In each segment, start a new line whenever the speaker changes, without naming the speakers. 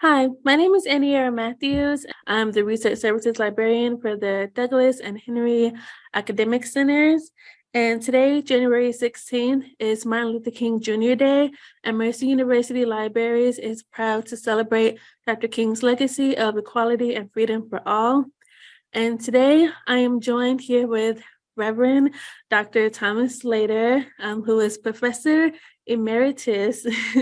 Hi, my name is Anniera Matthews. I'm the Research Services Librarian for the Douglas and Henry Academic Centers. And today, January 16th, is Martin Luther King Jr. Day, and Mercer University Libraries is proud to celebrate Dr. King's legacy of equality and freedom for all. And today, I am joined here with Reverend Dr. Thomas Slater, um, who is Professor Emeritus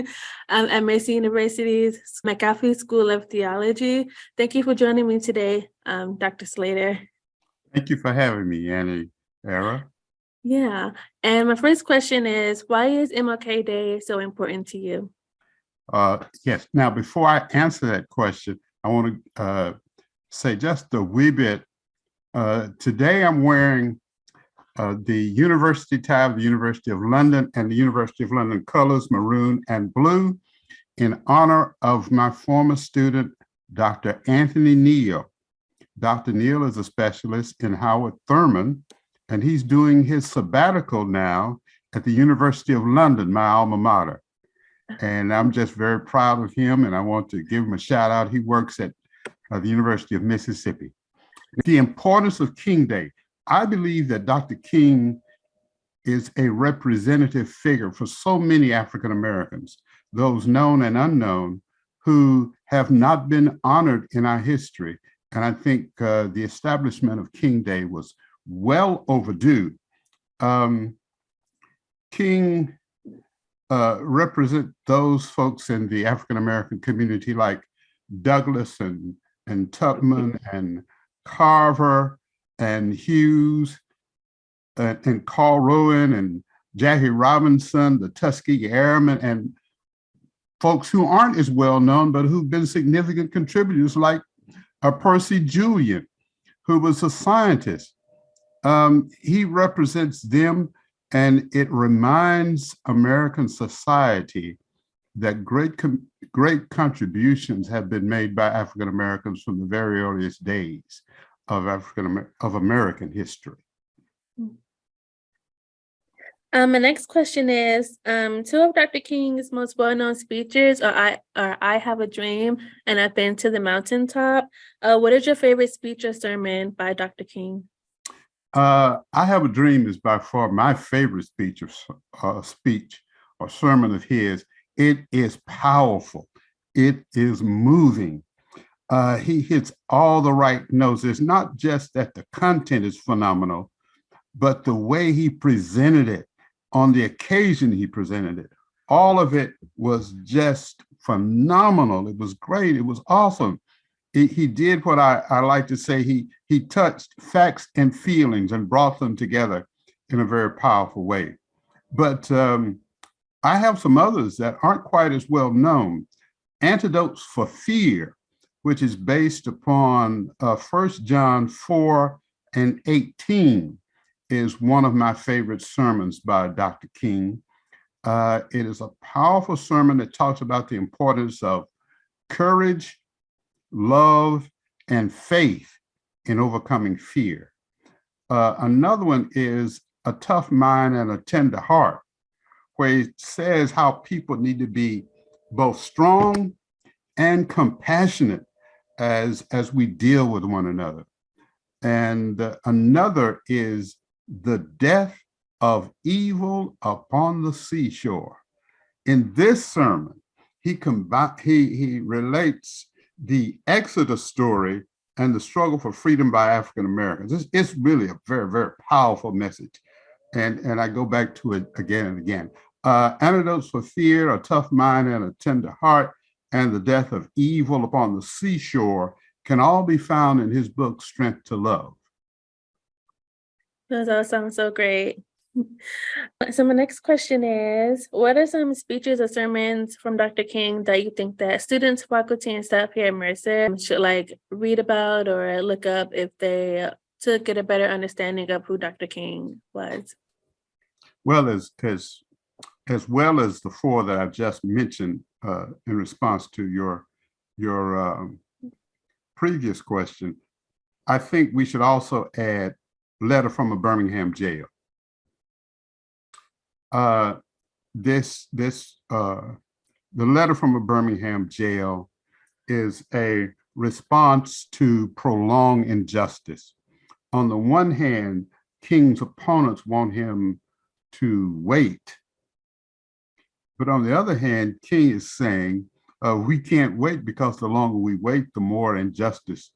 um, at Mercer University's McAfee School of Theology. Thank you for joining me today, um, Dr. Slater.
Thank you for having me, Annie Era.
Yeah, and my first question is, why is MLK Day so important to you?
Uh, yes, now before I answer that question, I want to uh, say just a wee bit. Uh, today I'm wearing uh, the university tab, the University of London and the University of London colors, maroon and blue, in honor of my former student, Dr. Anthony Neal. Dr. Neal is a specialist in Howard Thurman, and he's doing his sabbatical now at the University of London, my alma mater. And I'm just very proud of him, and I want to give him a shout out. He works at uh, the University of Mississippi. The importance of King Day. I believe that Dr. King is a representative figure for so many African Americans, those known and unknown, who have not been honored in our history. And I think uh, the establishment of King Day was well overdue. Um, King uh, represent those folks in the African American community like Douglass and, and Tubman and Carver and Hughes and, Carl Rowan and Jackie Robinson, the Tuskegee Airmen, and folks who aren't as well known, but who've been significant contributors like uh, Percy Julian, who was a scientist. Um, he represents them and it reminds American society that great, great contributions have been made by African Americans from the very earliest days of African of American history.
Um, my next question is, um, two of Dr. King's most well-known speeches are I, are I Have a Dream and I've Been to the Mountaintop. Uh, what is your favorite speech or sermon by Dr. King?
Uh, I Have a Dream is by far my favorite speech or uh, speech or sermon of his. It is powerful. It is moving uh, he hits all the right notes. It's not just that the content is phenomenal, but the way he presented it on the occasion he presented it, all of it was just phenomenal. It was great. It was awesome. He, he did what I, I like to say, he, he touched facts and feelings and brought them together in a very powerful way. But um, I have some others that aren't quite as well known. Antidotes for Fear which is based upon uh, 1 John 4 and 18 is one of my favorite sermons by Dr. King. Uh, it is a powerful sermon that talks about the importance of courage, love, and faith in overcoming fear. Uh, another one is a tough mind and a tender heart, where he says how people need to be both strong and compassionate as, as we deal with one another. And another is the death of evil upon the seashore. In this sermon, he, he, he relates the Exodus story and the struggle for freedom by African Americans. It's, it's really a very, very powerful message. And, and I go back to it again and again. Uh, antidotes for fear, a tough mind and a tender heart, and the death of evil upon the seashore can all be found in his book, Strength to Love.
Those all sound so great. So my next question is, what are some speeches or sermons from Dr. King that you think that students, faculty, and staff here at Mercer should like read about or look up if they to get a better understanding of who Dr. King was?
Well, as, as, as well as the four that I just mentioned, uh, in response to your your um, previous question, I think we should also add letter from a Birmingham jail. Uh, this this uh, the letter from a Birmingham jail is a response to prolonged injustice. On the one hand, King's opponents want him to wait. But on the other hand, King is saying, uh, we can't wait because the longer we wait, the more injustice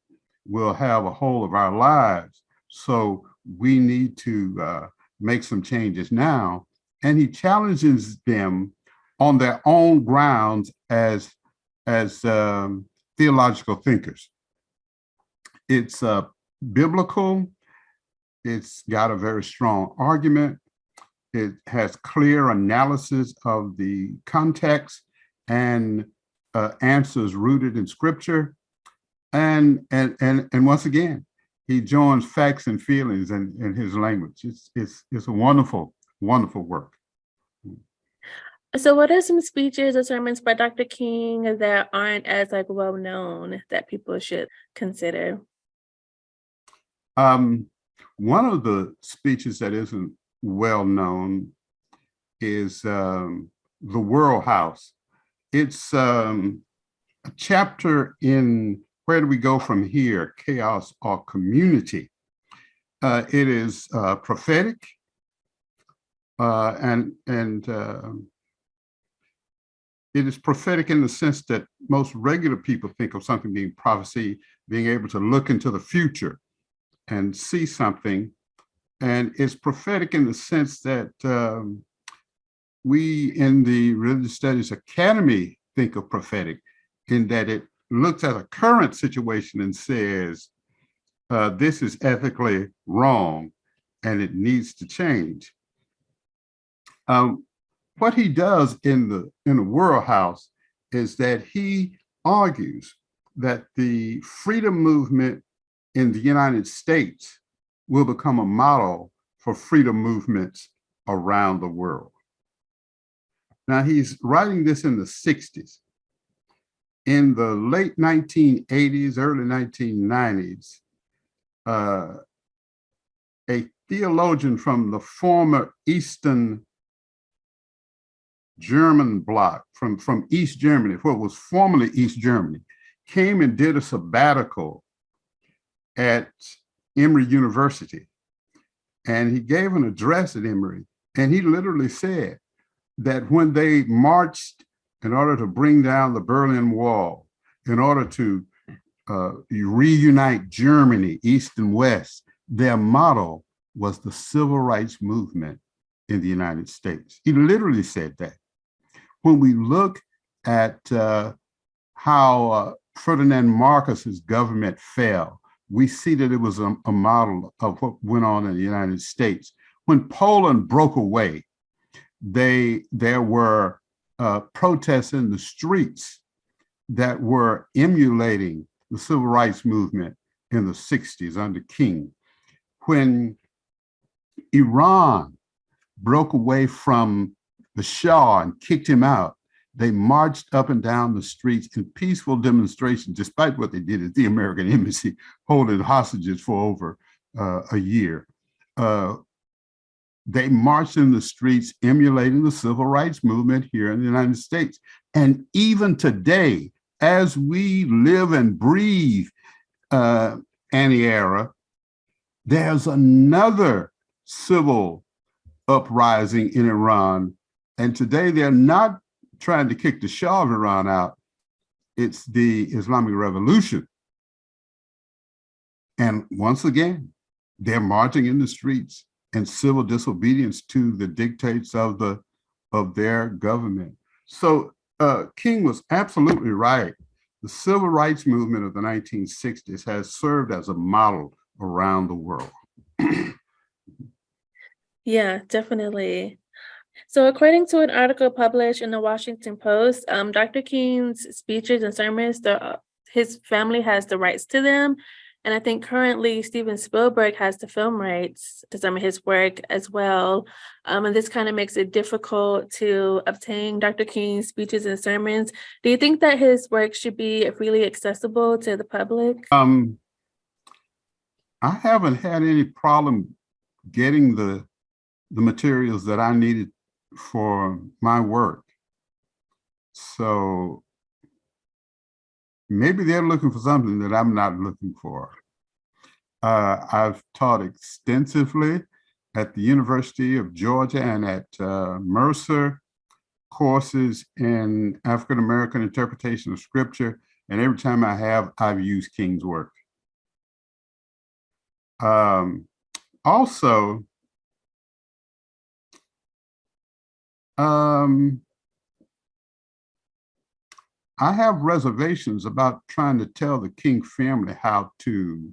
will have a hold of our lives. So we need to uh, make some changes now. And he challenges them on their own grounds as, as um, theological thinkers. It's uh, biblical. It's got a very strong argument. It has clear analysis of the context and uh, answers rooted in scripture. And, and, and, and once again, he joins facts and feelings in, in his language. It's, it's, it's a wonderful, wonderful work.
So what are some speeches or sermons by Dr. King that aren't as like well known that people should consider?
Um, one of the speeches that isn't well known is um, The World House. It's um, a chapter in Where Do We Go From Here? Chaos or Community. Uh, it is uh, prophetic uh, and, and um, it is prophetic in the sense that most regular people think of something being prophecy, being able to look into the future and see something. And it's prophetic in the sense that um, we in the Religious Studies Academy think of prophetic in that it looks at a current situation and says, uh, this is ethically wrong and it needs to change. Um, what he does in the in the World House is that he argues that the freedom movement in the United States will become a model for freedom movements around the world. Now he's writing this in the 60s. In the late 1980s, early 1990s, uh, a theologian from the former Eastern German bloc from, from East Germany, what was formerly East Germany, came and did a sabbatical at Emory University. And he gave an address at Emory. And he literally said that when they marched in order to bring down the Berlin Wall, in order to uh, reunite Germany, East and West, their motto was the civil rights movement in the United States. He literally said that when we look at uh, how uh, Ferdinand Marcos's government fell, we see that it was a, a, model of what went on in the United States. When Poland broke away, they there were uh, protests in the streets that were emulating the civil rights movement in the 60s under King. When Iran broke away from the Shah and kicked him out. They marched up and down the streets in peaceful demonstrations, despite what they did at the American Embassy, holding hostages for over uh, a year. Uh, they marched in the streets emulating the civil rights movement here in the United States. And even today, as we live and breathe uh, anti-era, there's another civil uprising in Iran and today they're not trying to kick the Shah of Iran out. It's the Islamic Revolution. And once again, they're marching in the streets and civil disobedience to the dictates of the of their government. So uh, King was absolutely right. The civil rights movement of the 1960s has served as a model around the world.
yeah, definitely. So according to an article published in the Washington Post, um, Dr. King's speeches and sermons, the, his family has the rights to them. And I think currently Steven Spielberg has the film rights to some of his work as well. Um, and this kind of makes it difficult to obtain Dr. King's speeches and sermons. Do you think that his work should be freely accessible to the public?
Um, I haven't had any problem getting the the materials that I needed for my work. So maybe they're looking for something that I'm not looking for. Uh, I've taught extensively at the University of Georgia and at uh, Mercer courses in African American interpretation of scripture. And every time I have, I've used King's work. Um, also, um, I have reservations about trying to tell the King family how to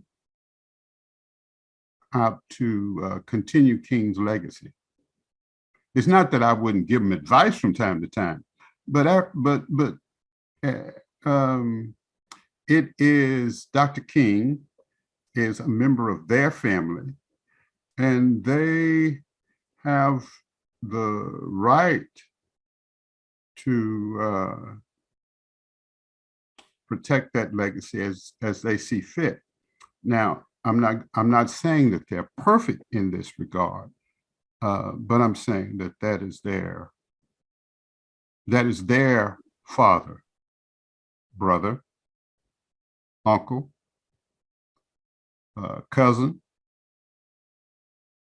how to uh, continue King's legacy. It's not that I wouldn't give them advice from time to time, but I, but but uh, um, it is Dr. King is a member of their family, and they have the right to uh, protect that legacy as as they see fit. Now, I'm not I'm not saying that they're perfect in this regard, uh, but I'm saying that that is their that is their father, brother, uncle, uh, cousin,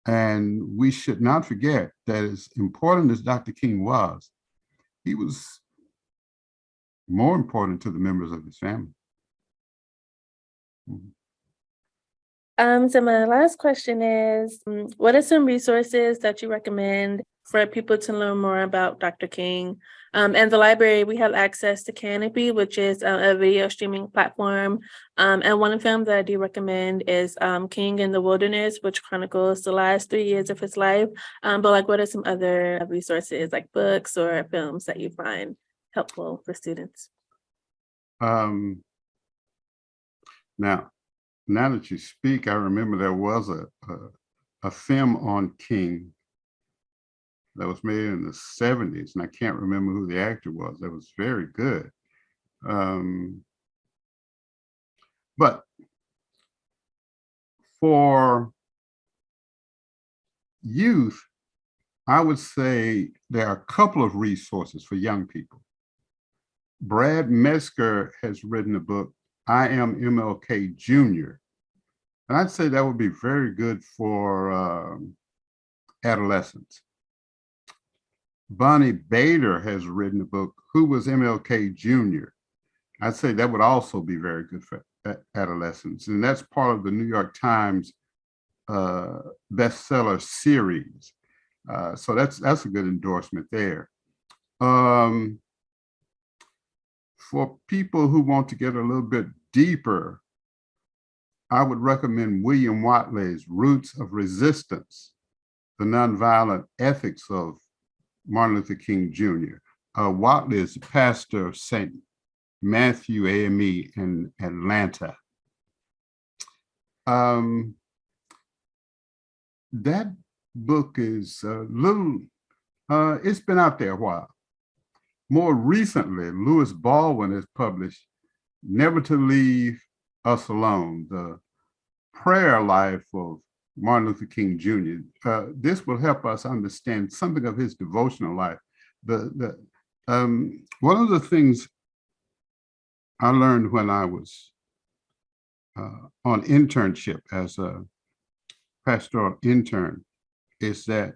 and we should not forget that as important as Dr. King was, he was more important to the members of his family. Mhm.
Um, so my last question is, mm, what are some resources that you recommend for people to learn more about Dr. King? Um, and the library, we have access to Canopy, which is a, a video streaming platform. Um, and one film that I do recommend is um, King in the Wilderness, which chronicles the last three years of his life. Um, but like, what are some other resources, like books or films that you find helpful for students?
Um, now, now that you speak, I remember there was a, a, a film on King that was made in the seventies, and I can't remember who the actor was. That was very good. Um, but for youth, I would say there are a couple of resources for young people. Brad Meltzer has written a book, I Am MLK Jr. And I'd say that would be very good for um, adolescents. Bonnie Bader has written a book, Who Was MLK Jr.? I'd say that would also be very good for adolescents. And that's part of the New York Times uh, bestseller series. Uh, so that's that's a good endorsement there. Um, for people who want to get a little bit deeper, I would recommend William Watley's Roots of Resistance, the Nonviolent Ethics of Martin Luther King Jr. Uh, Watley is pastor of St. Matthew AME in Atlanta. Um, that book is a little, uh, it's been out there a while. More recently, Lewis Baldwin has published Never to Leave Us Alone, the prayer life of Martin Luther King Jr. Uh, this will help us understand something of his devotional life. The, the, um, one of the things I learned when I was uh, on internship as a pastoral intern is that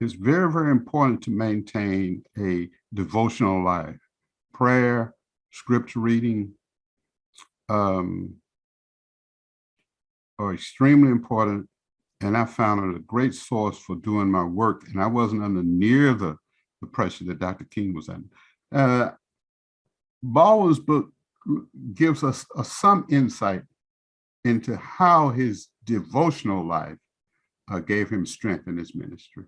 it's very, very important to maintain a devotional life. Prayer, scripture reading um, are extremely important. And I found it a great source for doing my work. And I wasn't under near the, the pressure that Dr. King was under. Uh, book gives us uh, some insight into how his devotional life uh, gave him strength in his ministry.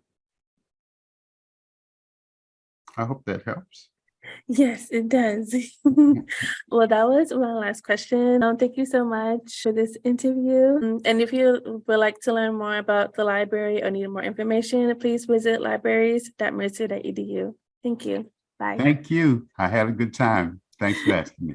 I hope that helps.
Yes, it does. Well, that was my last question. Um, thank you so much for this interview. Mm, And if you would like to learn more about the library or need more information, please visit libraries.mercer.edu. Thank you. Bye.
Thank you. I had a good time. Thanks for asking me.